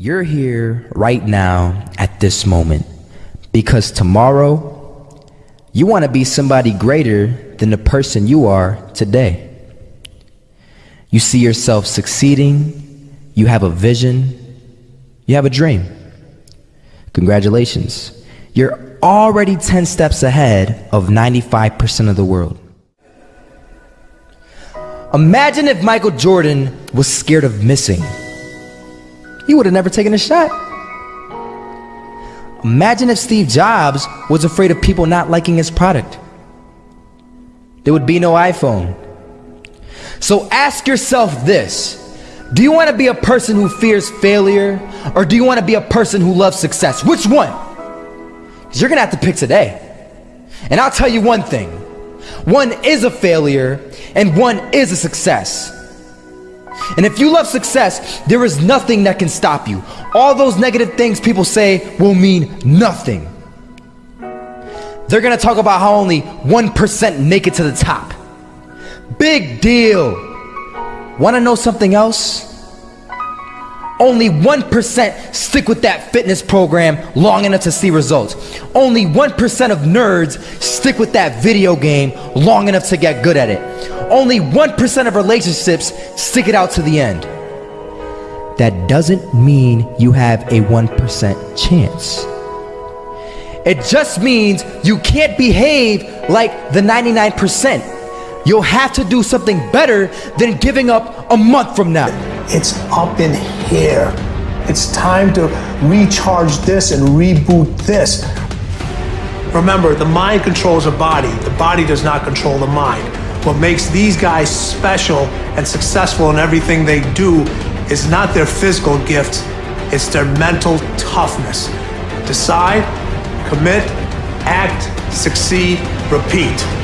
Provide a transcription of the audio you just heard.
You're here right now at this moment because tomorrow you want to be somebody greater than the person you are today. You see yourself succeeding, you have a vision, you have a dream. Congratulations. You're already 10 steps ahead of 95% of the world. Imagine if Michael Jordan was scared of missing. He would have never taken a shot. Imagine if Steve Jobs was afraid of people not liking his product. There would be no iPhone. So ask yourself this Do you want to be a person who fears failure, or do you want to be a person who loves success? Which one? Because you're going to have to pick today. And I'll tell you one thing one is a failure, and one is a success. And if you love success, there is nothing that can stop you. All those negative things people say will mean nothing. They're gonna talk about how only 1% make it to the top. Big deal. Wanna know something else? Only 1% stick with that fitness program long enough to see results. Only 1% of nerds stick with that video game long enough to get good at it. Only 1% of relationships stick it out to the end. That doesn't mean you have a 1% chance. It just means you can't behave like the 99%. You'll have to do something better than giving up a month from now. It's up in here. It's time to recharge this and reboot this. Remember, the mind controls the body. The body does not control the mind. What makes these guys special and successful in everything they do is not their physical gifts, it's their mental toughness. Decide, commit, act, succeed, repeat.